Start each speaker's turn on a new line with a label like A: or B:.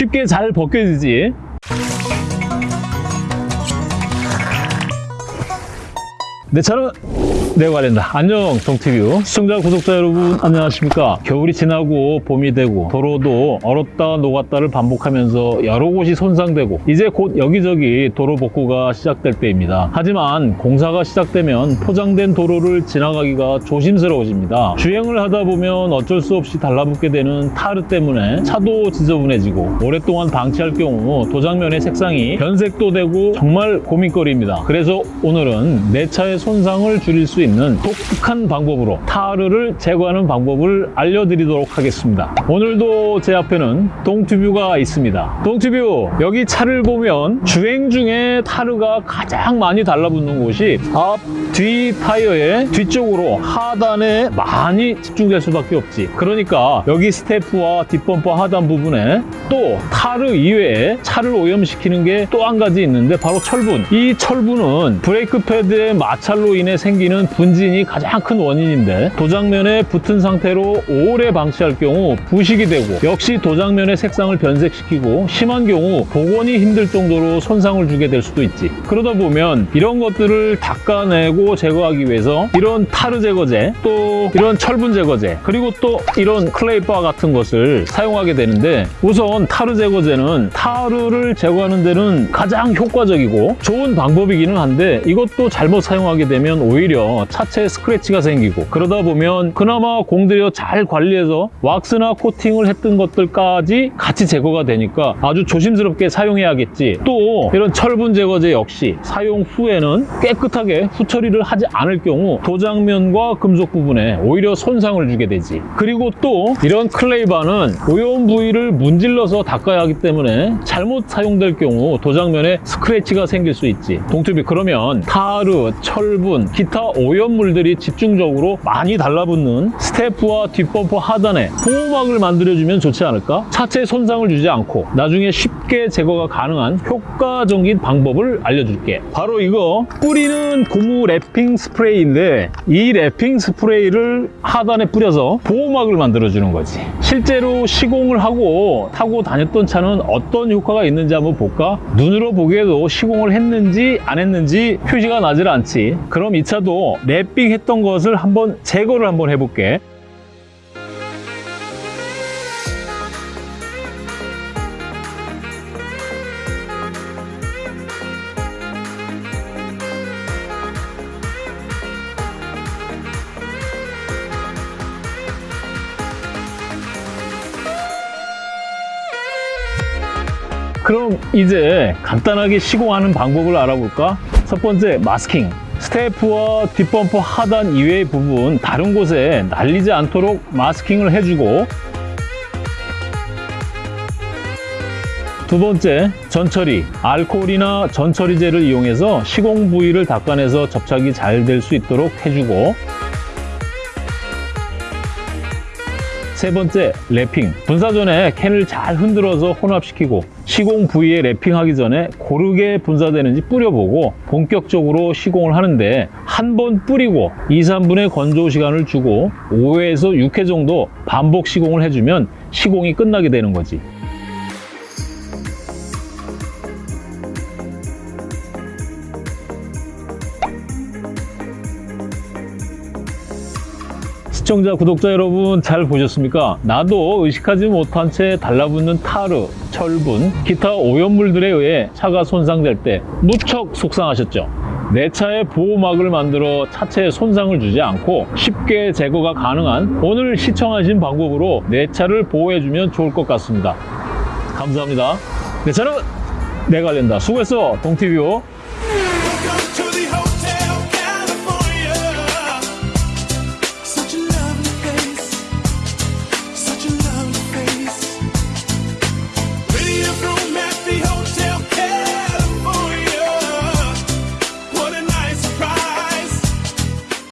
A: 쉽게 잘 벗겨지지. 내 차는 내가 관련다. 안녕 동티뷰. 시청자 구독자 여러분 안녕하십니까? 겨울이 지나고 봄이 되고 도로도 얼었다 녹았다를 반복하면서 여러 곳이 손상되고 이제 곧 여기저기 도로 복구가 시작될 때입니다. 하지만 공사가 시작되면 포장된 도로를 지나가기가 조심스러워집니다. 주행을 하다 보면 어쩔 수 없이 달라붙게 되는 타르 때문에 차도 지저분해지고 오랫동안 방치할 경우 도장면의 색상이 변색도 되고 정말 고민거리입니다. 그래서 오늘은 내 차의 손상을 줄일 수 있는 독특한 방법으로 타르를 제거하는 방법을 알려드리도록 하겠습니다. 오늘도 제 앞에는 동튜뷰가 있습니다. 동튜뷰 여기 차를 보면 주행 중에 타르가 가장 많이 달라붙는 곳이 앞, 뒤 타이어의 뒤쪽으로 하단에 많이 집중될 수밖에 없지. 그러니까 여기 스태프와 뒷범퍼 하단 부분에 또 타르 이외에 차를 오염시키는 게 또 한 가지 있는데 바로 철분. 이 철분은 브레이크 패드의 마 찰로 인해 생기는 분진이 가장 큰 원인인데 도장면에 붙은 상태로 오래 방치할 경우 부식이 되고 역시 도장면의 색상을 변색시키고 심한 경우 복원이 힘들 정도로 손상을 주게 될 수도 있지. 그러다 보면 이런 것들을 닦아내고 제거하기 위해서 이런 타르 제거제 또 이런 철분 제거제 그리고 또 이런 clay bar 같은 것을 사용하게 되는데 우선 타르 제거제는 타르를 제거하는 데는 가장 효과적이고 좋은 방법이기는 한데 이것도 잘못 사용하게 되면 오히려 차체에 스크래치가 생기고 그러다 보면 그나마 공들여 잘 관리해서 왁스나 코팅을 했던 것들까지 같이 제거가 되니까 아주 조심스럽게 사용해야겠지. 또 이런 철분 제거제 역시 사용 후에는 깨끗하게 후처리를 하지 않을 경우 도장면과 금속 부분에 오히려 손상을 주게 되지. 그리고 또 이런 clay bar는 오염 부위를 문질러서 닦아야 하기 때문에 잘못 사용될 경우 도장면에 스크래치가 생길 수 있지. 동투비 그러면 타르, 철 분, 기타 오염물들이 집중적으로 많이 달라붙는 스태프와 뒷범퍼 하단에 보호막을 만들어주면 좋지 않을까? 차체 손상을 주지 않고 나중에 쉽게 제거가 가능한 효과적인 방법을 알려줄게 바로 이거 뿌리는 고무 wrapping 스프레이인데 이 wrapping 스프레이를 하단에 뿌려서 보호막을 만들어주는 거지 실제로 시공을 하고 타고 다녔던 차는 어떤 효과가 있는지 한번 볼까? 눈으로 보기에도 시공을 했는지 안 했는지 표시가 나질 않지 그럼 이 차도 wrapping 했던 것을 한번 제거를 한번 해볼게 그럼 이제 간단하게 시공하는 방법을 알아볼까? 첫 번째 마스킹 스태프와 뒷범퍼 하단 이외의 부분 다른 곳에 날리지 않도록 마스킹을 해주고 두 번째, 전처리. 알코올이나 전처리제를 이용해서 시공 부위를 닦아내서 접착이 잘 될 수 있도록 해주고 세 번째, 랩핑. 분사 전에 캔을 잘 흔들어서 혼합시키고 시공 부위에 랩핑하기 전에 고르게 분사되는지 뿌려보고 본격적으로 시공을 하는데 한 번 뿌리고 2, 3분의 건조 시간을 주고 5회에서 6회 정도 반복 시공을 해주면 시공이 끝나게 되는 거지. 시청자, 구독자 여러분 잘 보셨습니까? 나도 의식하지 못한 채 달라붙는 타르, 철분, 기타 오염물들에 의해 차가 손상될 때 무척 속상하셨죠? 내 차에 보호막을 만들어 차체에 손상을 주지 않고 쉽게 제거가 가능한 오늘 시청하신 방법으로 내 차를 보호해주면 좋을 것 같습니다. 감사합니다. 내 차는 내가 관련다. 수고했어, 동티뷰.